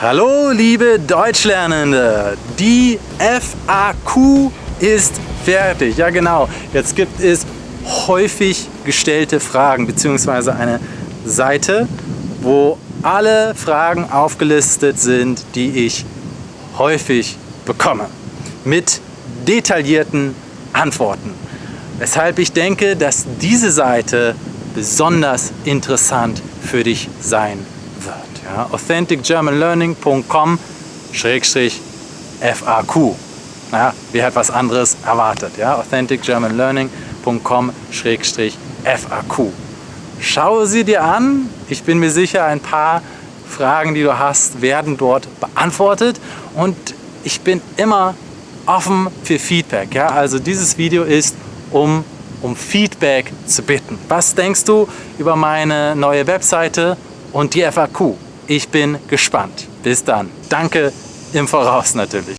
Hallo liebe Deutschlernende, die FAQ ist fertig. Ja genau, jetzt gibt es häufig gestellte Fragen bzw. eine Seite, wo alle Fragen aufgelistet sind, die ich häufig bekomme. Mit detaillierten Antworten. Weshalb ich denke, dass diese Seite besonders interessant für dich sein wird. Ja, authenticgermanlearning.com FAQ. Ja, wer hat was anderes erwartet? Ja, authenticgermanlearning.com FAQ. Schaue sie dir an. Ich bin mir sicher, ein paar Fragen, die du hast, werden dort beantwortet. Und ich bin immer offen für Feedback. Ja? Also dieses Video ist, um, um Feedback zu bitten. Was denkst du über meine neue Webseite und die FAQ? Ich bin gespannt. Bis dann. Danke im Voraus natürlich.